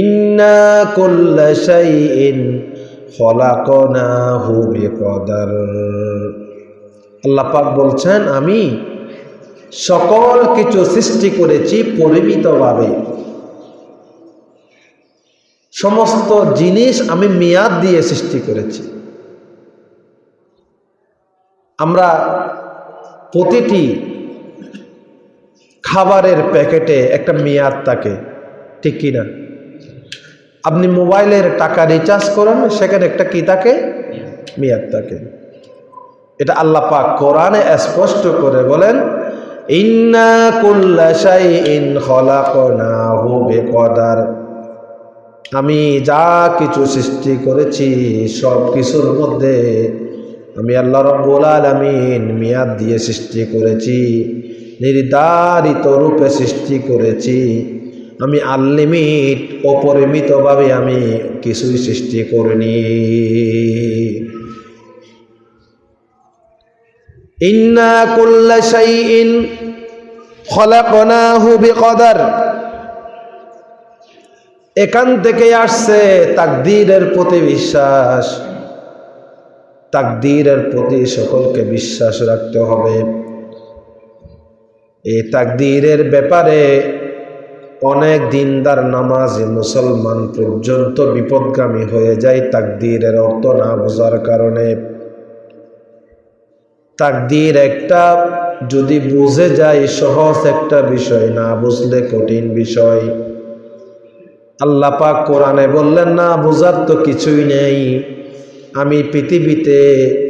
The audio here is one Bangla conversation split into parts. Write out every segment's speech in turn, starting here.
ইন্না কুল্লা শাইইন খলাকনাহু বিকদার। আল্লাহ পাক বলছেন, আমি সকল কিছু সৃষ্টি করেছি পরিমিতভাবে। সমস্ত জিনিস আমি মেয়াদ দিয়ে সৃষ্টি করেছি। আমরা প্রতিটি খাবারের প্যাকেটে একটা মেয়াদ থাকে, ঠিক কিনা? আপনি মোবাইলের টাকা রিচার্জ করেন, সেখানে একটা কি থাকে? মেয়াদ থাকে। এটা আল্লাহ পাক কোরআনে স্পষ্ট করে বলেন আমি যা কিছু সৃষ্টি করেছি, সব কিছুর মধ্যে আমি আল্লাহ রব্বুল আলামিন মেয়াদ দিয়ে সৃষ্টি করেছি, নির্ধারিত রূপে সৃষ্টি করেছি। আমি আনলিমিট, অপরিমিতভাবে আমি কিছুই সৃষ্টি করিনি। ইন্না কুল্লা শাইইন খলাকনাহু বিকদার। এখান থেকে আসছে তাকদীরের প্রতি বিশ্বাস। তাকদীরের প্রতি সকলকে বিশ্বাস রাখতে হবে। এই তাকদীরের ব্যাপারে অনেক দিনদার নামাজি মুসলমান পর্যন্ত বিপদগামী হয়ে যায় তাকদীরের অর্থ না বোঝার কারণে। তাকদীর একটা যদি বুঝে যায় সহজ একটা বিষয়, না বুঝলে কঠিন বিষয়। আল্লাহ পাক কোরআনে বললেন, না বোঝার তো কিছুই নেই। আমি পৃথিবীতে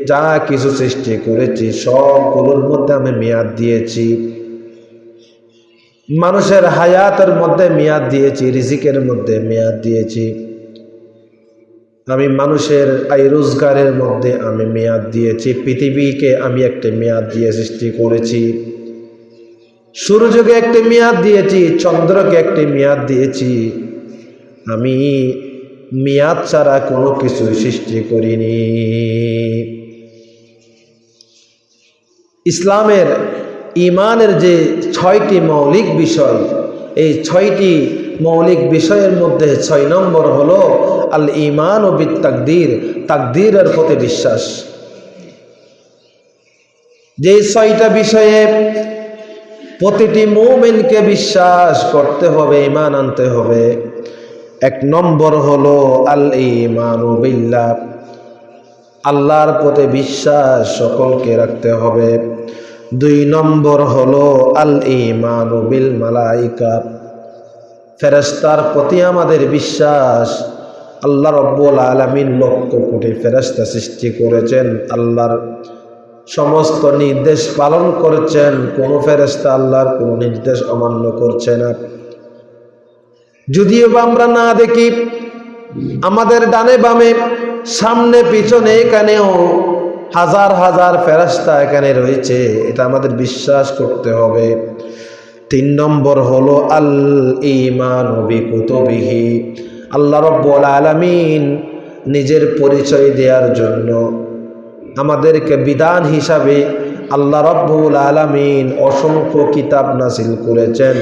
যা কিছু সৃষ্টি করেছি সবগুলোর মধ্যে আমি মেয়াদ দিয়েছি। মানুষের হায়াতের মধ্যে মেয়াদ দিয়েছি, রিজিকের মধ্যে মেয়াদ দিয়েছি। আমি মানুষের আয় রোজগারের মধ্যে আমি মেয়াদ দিয়েছি। পৃথিবীকে আমি একটা মেয়াদ দিয়ে সৃষ্টি করেছি। সূর্যকে একটি মেয়াদ দিয়েছি, চন্দ্রকে একটি মেয়াদ দিয়েছি। আমি মেয়াদ ছাড়া কোনো কিছু সৃষ্টি করিনি। ইসলামের ইমানের যে ছয়টি মৌলিক বিষয়, এই ছয়টি মৌলিক বিষয়ের মধ্যে ছয় নম্বর হলো আল ইমান ও বিদ তাকদির তাকদিরের প্রতি বিশ্বাস। যে ছয়টা বিষয়ে প্রতিটি মৌমেনকে বিশ্বাস করতে হবে, ইমান আনতে হবে, এক নম্বর হলো আল ইমান বিল্লাহ। আল্লাহর প্রতি বিশ্বাস সকলকে রাখতে হবে। দুই নম্বর হলো আল ইমান বিল মালাইকা ফেরেস্তার প্রতি আমাদের বিশ্বাস, আল্লাহ রব্বুল আলমিন লক্ষ কোটি ফেরেস্তা সৃষ্টি করেছেন, আল্লাহর সমস্ত নির্দেশ পালন করছেন, কোনো ফেরেস্তা আল্লাহর কোনো নির্দেশ অমান্য করছে না। যদিও বা আমরা না দেখি, আমাদের ডানে বামে, সামনে, পিছনে, এখানেও হাজার হাজার ফেরাস্তা এখানে রয়েছে, এটা আমাদের বিশ্বাস করতে হবে। তিন নম্বর হলো আল ইমান কুতুবিহি আল্লাহ রব্বুল আলামিন নিজের পরিচয় দেওয়ার জন্য আমাদেরকে বিধান হিসাবে আল্লাহ রব্বুল আলামিন অসংখ্য কিতাব নাজিল করেছেন।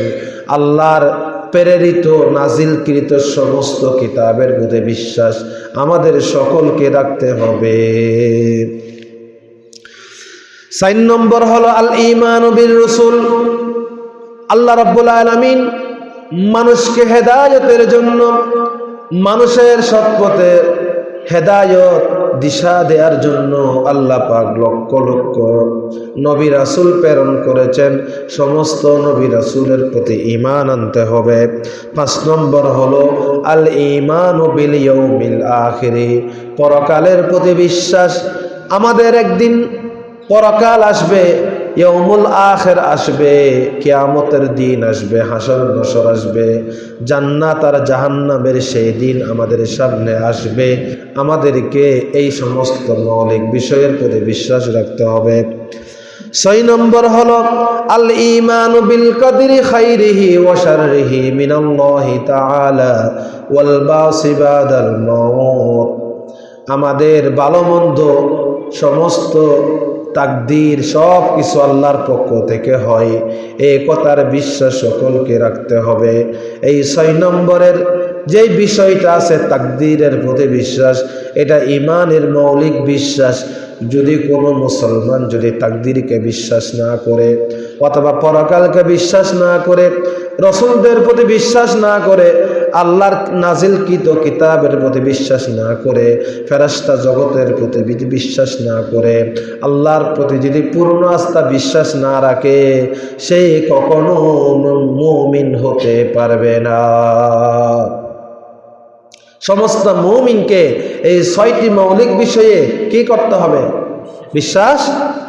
আল্লাহর প্রেরিত নাজিলকৃত সমস্ত কিতাবের মধ্যে বিশ্বাস আমাদের সকলকে রাখতে হবে। সাইন নম্বর হলো আল ইমান বিল রসুল। আল্লাহ রব্বুল আলমিন মানুষকে হেদায়তের জন্য মানুষের সৎপথে হেদায়ত দিশা দেওয়ার জন্য আল্লাহ পাক লক্ষ লক্ষ নবী রাসুল প্রেরণ করেছেন। সমস্ত নবী রাসুলের প্রতি ইমান আনতে হবে। পাঁচ নম্বর হলো আল ইমান বিল ইয়ৌমিল আখিরি। পরকালের প্রতি বিশ্বাস আমাদের একদিন পরকাল আসবে ইয়মুল আখের আসবে, কেয়ামতের দিন আসবে, হাসর নসর আসবে, জান্নাত আর জাহান্নামের সেই দিন আমাদের সামনে আসবে। আমাদেরকে এই সমস্ত মৌলিক বিষয়ের প্রতি বিশ্বাস রাখতে হবে। ছয় নম্বর হলো, আল ইমান বিল কদরি খাইরিহি ওয়া শাররিহি মিনাল্লাহি তাআলা ওয়াল বাসিবাদাল মাউত। আমাদের ভালো মন্দ সমস্ত তাকদির সব কিছু আল্লাহর পক্ষ থেকে হয়। এই কথার বিশ্বাস সকলকে রাখতে হবে। এই ছয় নম্বরের যেই বিষয়টা আছে তাকদিরের প্রতি বিশ্বাস, এটা ইমানের মৌলিক বিশ্বাস। যদি কোনো মুসলমান যদি তাকদিরকে বিশ্বাস না করে অথবা পরকালকে বিশ্বাস না করে, রসুলদের প্রতি বিশ্বাস না করে আল্লাহর নাজিলকৃত কিতাবের প্রতি বিশ্বাস না করে ফেরাস্তা জগতের প্রতি বিশ্বাস না করে, আল্লাহর প্রতি যদি পূর্ণ আস্থা বিশ্বাস না রাখে, সে কখনো মুমিন হতে পারবে না। সমস্ত মৌমিনকে এই ছয়টি মৌলিক বিষয়ে কি করতে হবে? বিশ্বাস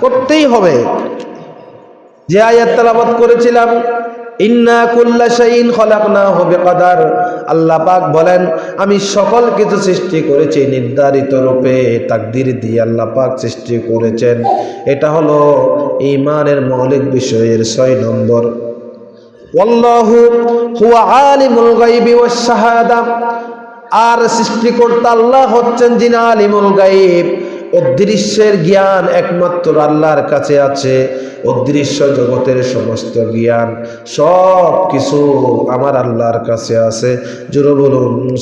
করতেই হবে। যে আয়াত তালাবাদ করেছিলাম, ইন্না কুল্লা শাইন খলাকনা হবে কাদার আল্লাহ পাক বলেন, আমি সকল কিছু সৃষ্টি করেছি নির্ধারিত রূপে, তাকদির দিয়ে আল্লাহ পাক সৃষ্টি করেছেন। এটা হলো ইমানের মৌলিক বিষয়ের ছয় নম্বর। ওয়াল্লাহু হুয়া আলিমুল গায়বি ওয়াস শাহাদা। আর সৃষ্টিকর্তা আল্লাহ হচ্ছেন যিনি আলিমুল গাইব অদৃশ্যের জ্ঞান একমাত্র আল্লাহর কাছে আছে। অদৃশ্য জগতের সমস্ত জ্ঞান, সব কিছু আমার আল্লাহর কাছে আছে। জোরে বলুন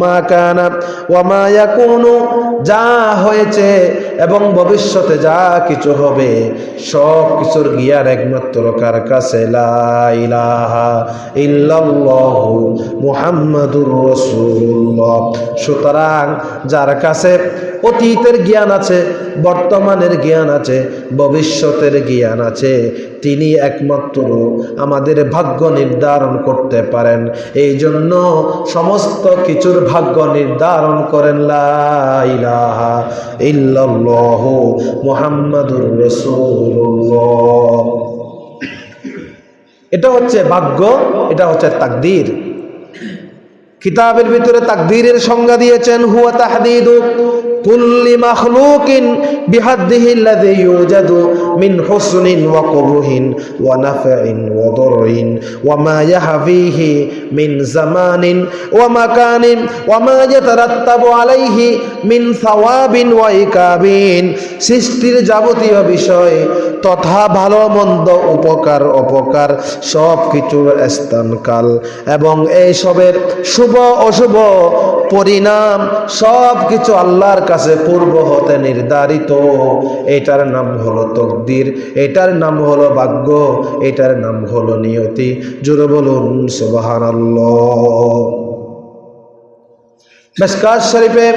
মা কানা ওয়া যা হয়েছে এবং ভবিষ্যতে যা কিছু হবে, সব কিছুর জ্ঞান একমাত্র কার কাছে? সুতরাং যার কাছে অতীতের জ্ঞান আছে, বর্তমানের জ্ঞান আছে, ভবিষ্যতের জ্ঞান আছে, তিনি একমাত্র আমাদের ভাগ্য নির্ধারণ করতে পারেন। এই জন্য সমস্ত কিছুর ভাগ্য নির্ধারণ করেন লাইলাহা ইল্লাল্লাহ এটা হচ্ছে ভাগ্য, এটা হচ্ছে তাকদীর। কিতাবের ভিতরে তাকদীরের সংজ্ঞা দিয়েছেন হুয়া তাহদিদু কুল্লি মাখলুকিন বিহাদ্দিহি আল্লাযী ইউজাদু দররিন ওয়া মা ইয়াহফিহি মিন জামানিন ওয়া মাকানিন ওয়া মা ইয়াতারাত্তাবু আলাইহি মিন সাওয়াবিন ওয়া ইকাবিন। সৃষ্টির যাবতীয় বিষয় তথা ভালো মন্দ উপকার অপকার সব কিছুর স্থানকাল এবং এই সবের শুভ অশুভ পরিণাম সব কিছু আল্লাহর কাছে পূর্ব হতে নির্ধারিত। এটার নাম হলো তকদির এটার নাম হলো ভাগ্য এটার নাম হলো নিয়তি জোরে বলুন সুবহানাল্লাহ মেসকাজ শরীফে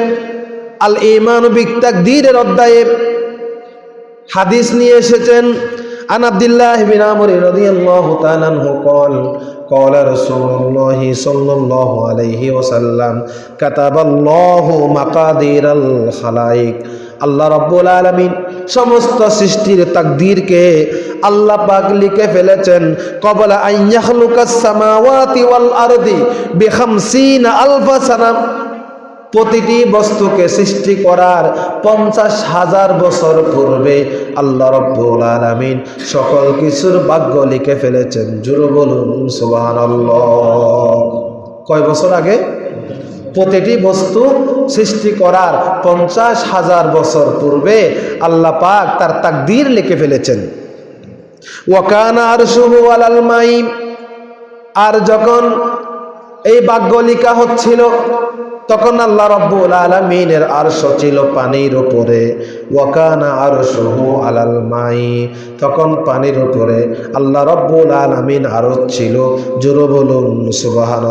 আল ইমান বিকতাকদীরের অধ্যায়ে হাদিস নিয়ে এসেছেন عن عبد الله بن عمرو رضي الله تعالى عنه قال قال رسول الله صلى الله عليه وسلم كتب الله مقادير الخلائق আল্লাহ রব্বুল আলমিন সমস্ত সৃষ্টির তাকদীরকে আল্লাহ পাক লিখে ফেলেছেন, কবলা আইয়াখলুকাস সামাওয়াতি ওয়াল আরদি বিখামসিনা আলফা সানাম। প্রতিটি বস্তুকে সৃষ্টি করার পঞ্চাশ হাজার বছর পূর্বে আল্লাহ রব্বুল আলমিন সকল কিছুর ভাগ্য লিখে ফেলেছেন। জুরু বলুন সুবান কয় বছর আগে? প্রতিটি বস্তু সৃষ্টি করার পঞ্চাশ হাজার বছর পূর্বে আল্লাহ পাক তার তাকদীর লিখে ফেলেছেন। ওয়াকানা আর শুহু আলাল মাই। আর যখন এই ভাগ্য লিখা হচ্ছিল, তখন আল্লাহ রব্বুল আলমিনের আরশ ছিল পানির উপরে। ওয়াকানা আর আরশহু আলাল মাই। তখন পানির উপরে আল্লাহ রব্বুল আলমিন আরশ ছিল জোর বলুন সুবাহান